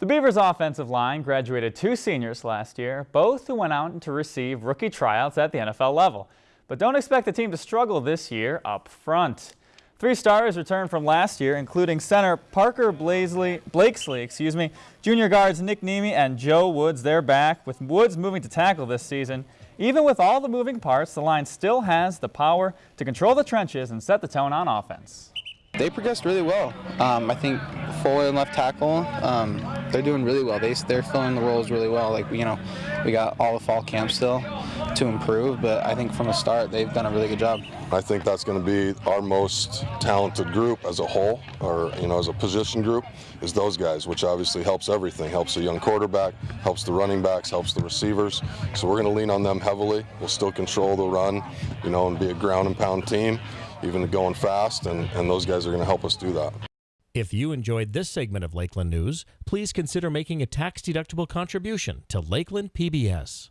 The Beavers offensive line graduated two seniors last year, both who went out to receive rookie tryouts at the NFL level. But don't expect the team to struggle this year up front. Three stars returned from last year, including center Parker Blasley, Blakesley, excuse me, junior guards Nick Nemi and Joe Woods. They're back, with Woods moving to tackle this season. Even with all the moving parts, the line still has the power to control the trenches and set the tone on offense. They progressed really well. Um, I think forward and left tackle, um, they're doing really well. They, they're filling the roles really well. Like, you know, we got all the fall camp still to improve, but I think from the start, they've done a really good job. I think that's going to be our most talented group as a whole, or, you know, as a position group, is those guys, which obviously helps everything. Helps the young quarterback, helps the running backs, helps the receivers. So we're going to lean on them heavily. We'll still control the run, you know, and be a ground and pound team even going fast, and, and those guys are going to help us do that. If you enjoyed this segment of Lakeland News, please consider making a tax-deductible contribution to Lakeland PBS.